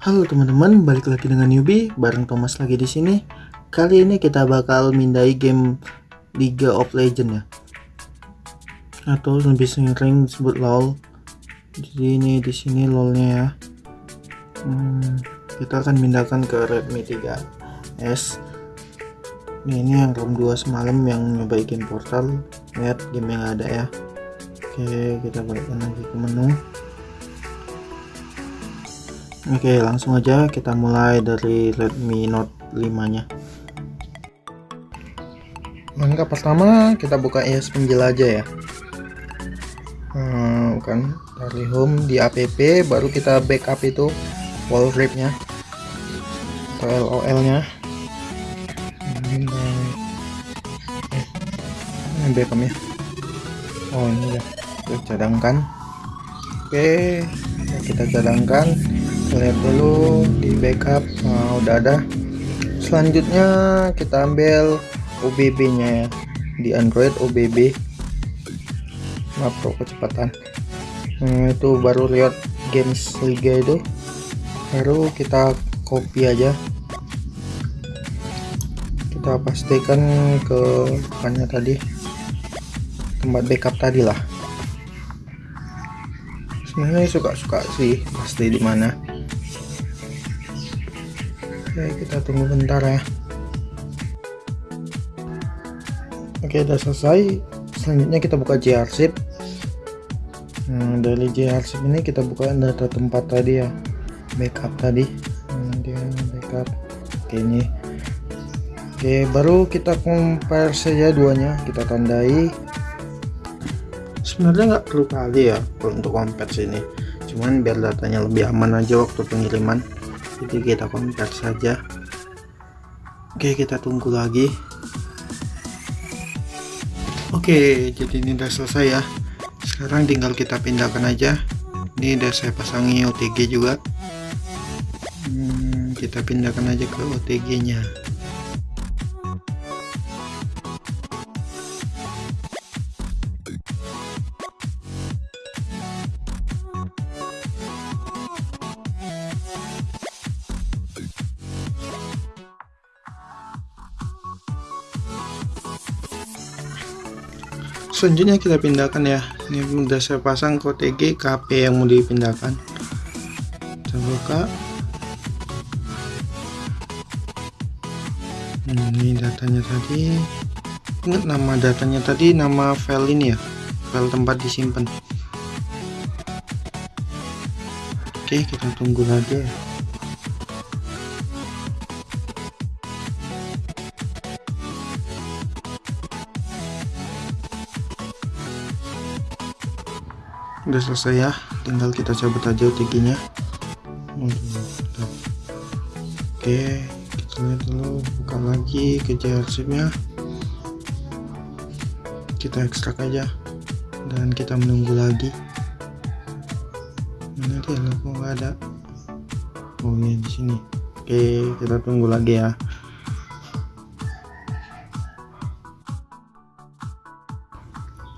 Halo teman-teman, balik lagi dengan newbie bareng Thomas lagi di sini. Kali ini kita bakal mindai game League of Legends ya. Atau lebih sering disebut LoL. Jadi ini di sini LoL-nya ya. Hmm, kita akan pindahkan ke Redmi 3S. Ini, ini yang room 2 semalam yang nyoba game portal. Lihat game yang ada ya. Oke, kita balikkan lagi ke menu. Oke langsung aja kita mulai dari Redmi Note 5 nya Langkah pertama kita buka ES penjelajah ya. Hmm, kan dari home di app baru kita backup itu wall wrap nya atau LOL nya ini eh, backupnya. Oh ini ya kita cadangkan. Oke kita cadangkan lihat dulu di backup nah, udah ada selanjutnya kita ambil OBB nya ya. Di Android OBB makro kecepatan. Nah, itu baru lihat games liga itu. Baru kita copy aja. Kita pastikan ke mana tadi. Tempat backup tadi lah. Sebenarnya suka-suka sih pasti di mana Oke kita tunggu bentar ya. Oke udah selesai. Selanjutnya kita buka JArsip nah, dari JArsip ini kita buka data tempat tadi ya. Backup tadi. Dia backup. Oke ini. Oke baru kita compare saja duanya. Kita tandai. Sebenarnya nggak perlu kali ya untuk compare sini. Cuman biar datanya lebih aman aja waktu pengiriman jadi kita compare saja. Oke kita tunggu lagi. Oke jadi ini udah selesai ya. Sekarang tinggal kita pindahkan aja. Ini udah saya pasangi OTG juga. Hmm, kita pindahkan aja ke OTG nya selanjutnya kita pindahkan ya. Ini udah saya pasang ke OTG KP yang mau dipindahkan. Kita buka. Ini datanya tadi. Ingat nama datanya tadi nama file ini ya? File tempat disimpan. Oke kita tunggu lagi ya udah selesai ya tinggal kita cabut aja OTG nya oke kita lihat dulu buka lagi ke nya kita ekstrak aja dan kita menunggu lagi. Mana dia? Nggak ada? Oh ini di sini. Oke kita tunggu lagi ya.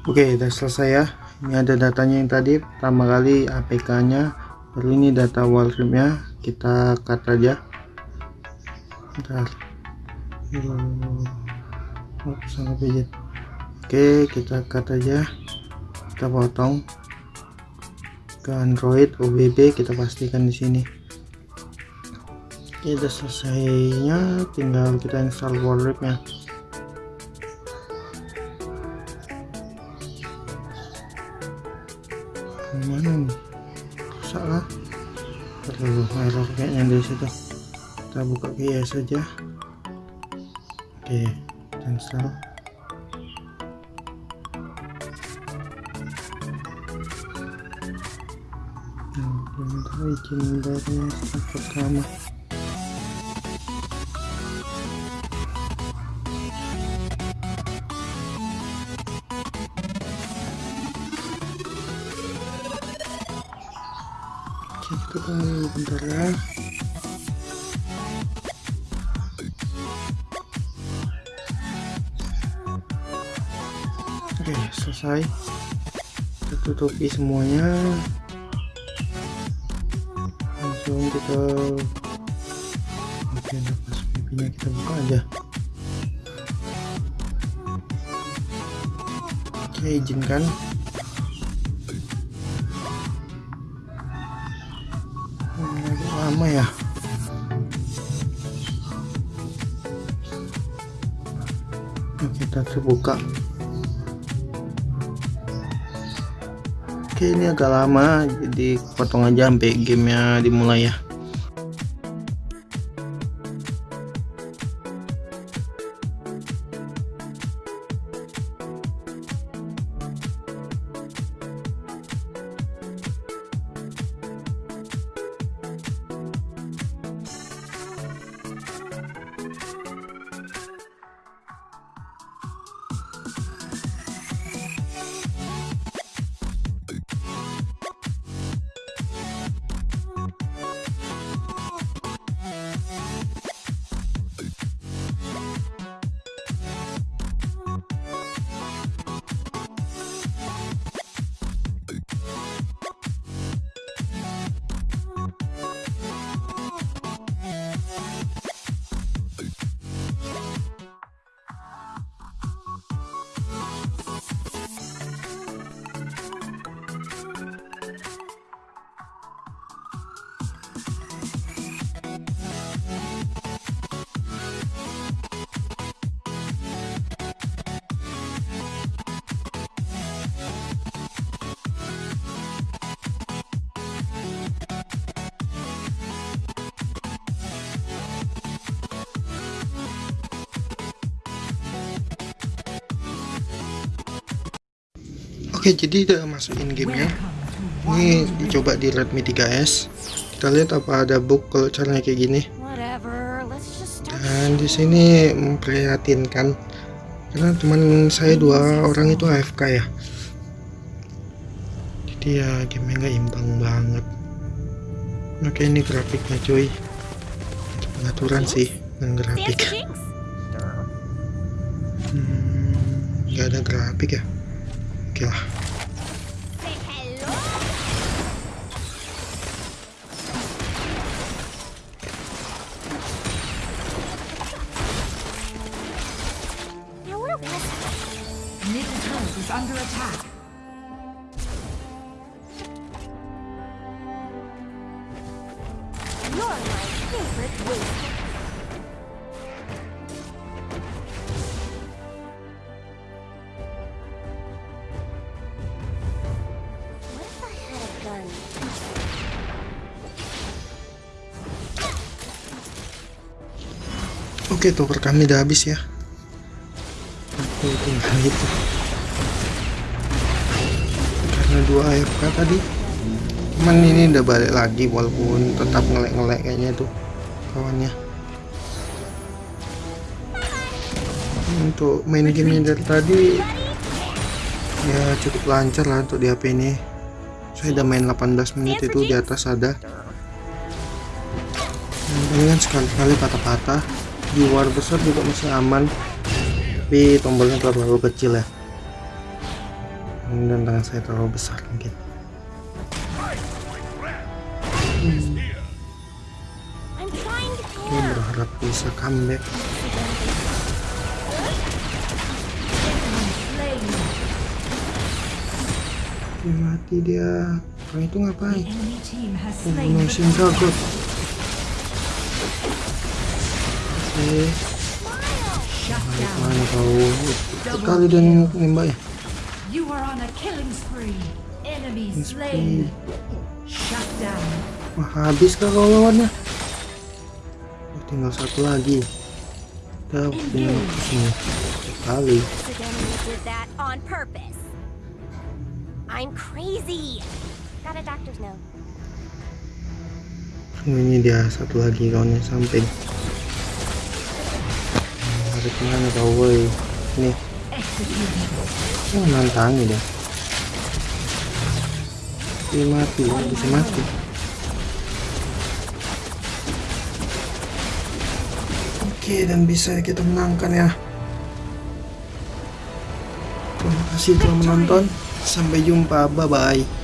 Oke udah selesai ya ini ada datanya yang tadi pertama kali APK nya baru ini data nya kita cut aja. Sangat oke kita cut aja. Kita potong. Ke Android OBB kita pastikan di sini. Kita selesainya tinggal kita install nya mana nih rusak lah terlalu error kayaknya di situ. Kita buka GS saja. Oke install. Belum tahu izin dari pertama kita tunggu bentar ya. Oke selesai. Kita tutupi semuanya. Langsung kita oke nafas pipinya kita buka aja. Oke izinkan lama ya? Oke, kita terbuka Oke ini agak lama jadi potong aja sampai gamenya dimulai ya Oke jadi udah masukin gamenya. Ini dicoba di Redmi 3S kita lihat apa ada bug kalau caranya kayak gini. Dan di sini memprihatinkan. Karena teman saya dua orang itu AFK ya. Jadi ya gamenya nggak imbang banget. Oke ini grafiknya cuy. Pengaturan sih dengan grafik? Hmm, nggak ada grafik ya? Oke lah Oke, tower kami udah habis ya. Aku tinggal itu. Karena dua AFK tadi. Cuman ini udah balik lagi walaupun tetap ngelek-ngelek kayaknya tuh kawannya. Untuk main game dari tadi ya cukup lancar lah untuk di HP ini. Saya udah main 18 menit itu di atas ada. Penting kan sekali-kali patah-patah di war besar juga masih aman tapi tombolnya terlalu kecil ya dan tangan saya terlalu besar mungkin Oke, care. berharap bisa comeback. Dia mati dia orang itu ngapain membunuh the Shin Dragon oke down. mana kau sekali dan nembak ya You are on a killing spree. Enemy slain. Shut down. Wah, habis kah kau lawannya Oh, tinggal satu lagi kita punya sini purpose. I'm crazy. Got a doctor's note. Ini dia satu lagi kawannya samping ada ke mana kau woi ini Executed. Oh, nantangi dia. Dia mati bisa mati. Oke dan bisa kita menangkan ya. Terima kasih telah menonton. Sampai jumpa. Bye bye